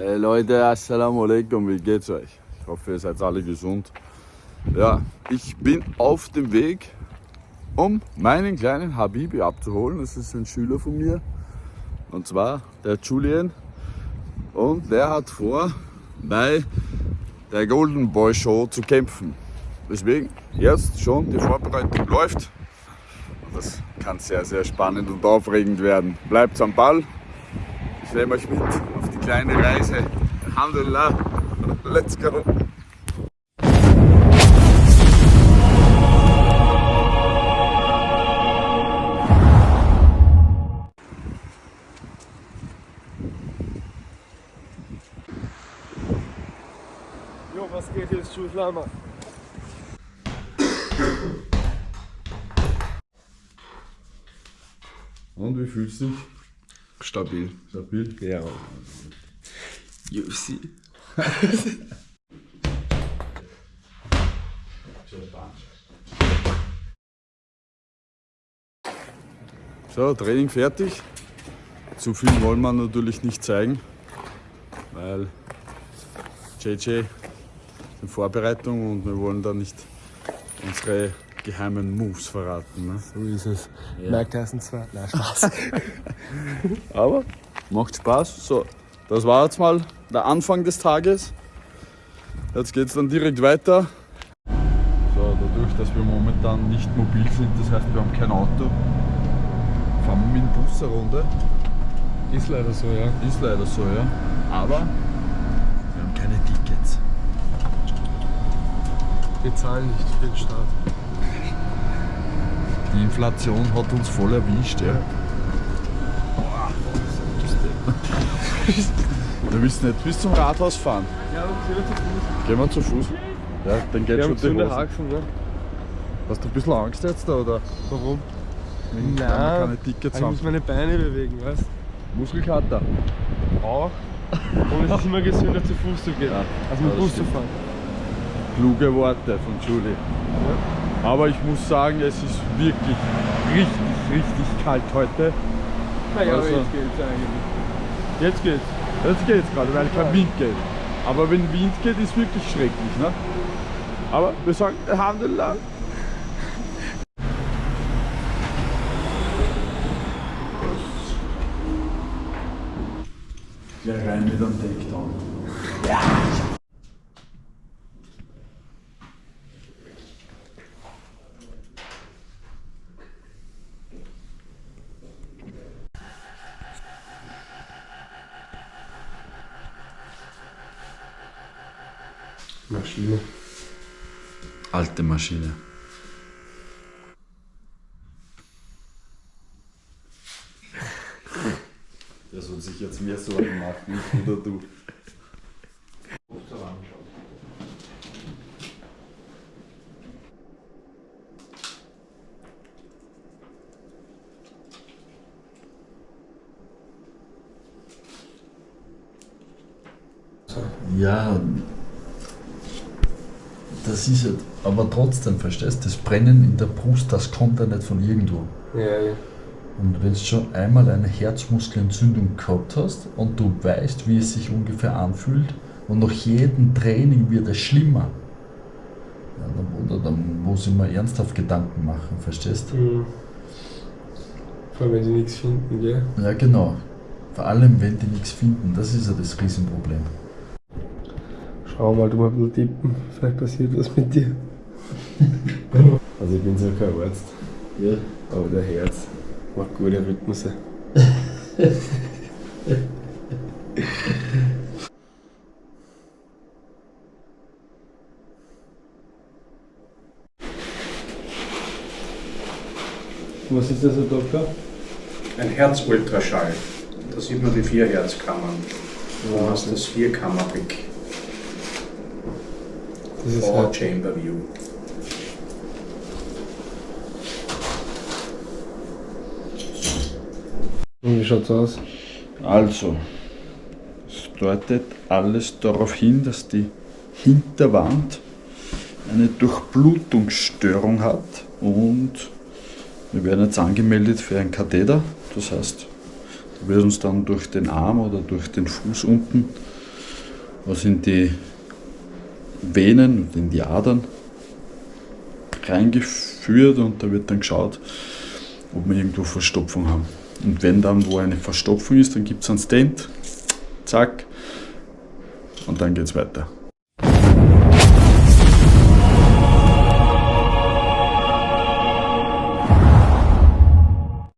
Hey Leute, Assalamu alaikum, wie geht's euch? Ich hoffe, ihr seid alle gesund. Ja, ich bin auf dem Weg, um meinen kleinen Habibi abzuholen. Das ist ein Schüler von mir, und zwar der Julian. Und der hat vor, bei der Golden Boy Show zu kämpfen. Deswegen jetzt schon die Vorbereitung läuft. Das kann sehr, sehr spannend und aufregend werden. Bleibt am Ball. Ich nehme euch mit kleine Reise. Alhamdulillah. Let's go. Jo, was geht jetzt, Schulflammer? Und wie fühlst du dich? Stabil. Stabil? Ja. UFC. So, Training fertig. Zu viel wollen wir natürlich nicht zeigen, weil JJ in Vorbereitung und wir wollen da nicht unsere geheimen Moves verraten. Ne? So ist es. Ja. Mike Tyson 2. Nein, Spaß. Aber macht Spaß. So, das war jetzt mal der Anfang des Tages. Jetzt geht es dann direkt weiter. So, dadurch, dass wir momentan nicht mobil sind, das heißt, wir haben kein Auto, fahren wir mit dem Bus eine Runde. ist leider so, ja. Ist leider so, ja. Aber wir haben keine Tickets. Wir zahlen nicht für den Staat. Die Inflation hat uns voll erwischt, ja. Wir wissen nicht bis zum Rathaus fahren. Ja, und wir zu Fuß. Gehen wir zu Fuß? Ja, dann geht Wir schon die Hose. Haxen, ne? Hast du ein bisschen Angst jetzt da, oder? Warum? Wegen Nein, wir keine Tickets ich haben. muss meine Beine bewegen, weißt Muskelkater. du? Auch. Und es ist immer gesünder zu Fuß zu gehen, Ja, als mit Bus zu fahren. Kluge Worte von Julie. Aber ich muss sagen, es ist wirklich richtig, richtig kalt heute. Naja, aber Also- jetzt geht's eigentlich. Jetzt geht's. Jetzt geht's gerade, weil kein Wind geht. Aber wenn Wind geht, ist wirklich schrecklich. Ne? Aber wir sagen Alhamdulillah. Gleich rein mit einem Takedown. Maschine. Alte Maschine. Der soll sich jetzt mehr Sorgen machen, nicht oder du. Ja, das ist halt, aber trotzdem, verstehst du, das Brennen in der Brust, das kommt ja nicht von irgendwo. Ja, ja. Und wenn du schon einmal eine Herzmuskelentzündung gehabt hast und du weißt, wie es sich ungefähr anfühlt und nach jedem Training wird es schlimmer, ja, dann, oder, dann muss ich mir ernsthaft Gedanken machen, verstehst du? Mhm. Vor allem, wenn sie nichts finden, gell? Ja, genau. Vor allem, wenn die nichts finden, das ist ja das Riesenproblem. Schau mal, du mal ein bisschen tippen. Vielleicht passiert was mit dir. also ich bin zwar kein Arzt, Ja. aber der Herz macht gute Rhythmusse. Was ist das, Herr Doktor? Ein Herzultraschall. Da sieht man die vier Herzkammern. Du hast das Vierkammerblick. Das ist Four halt Chamber View. Und wie schaut's aus? Also, es deutet alles darauf hin, dass die Hinterwand eine Durchblutungsstörung hat und wir werden jetzt angemeldet für einen Katheter. Das heißt, da wird uns dann durch den Arm oder durch den Fuß unten was in die Venen und in die Adern reingeführt und da wird dann geschaut, ob wir irgendwo Verstopfung haben. Und wenn dann wo eine Verstopfung ist, dann gibt es einen Stent, zack, und dann geht es weiter.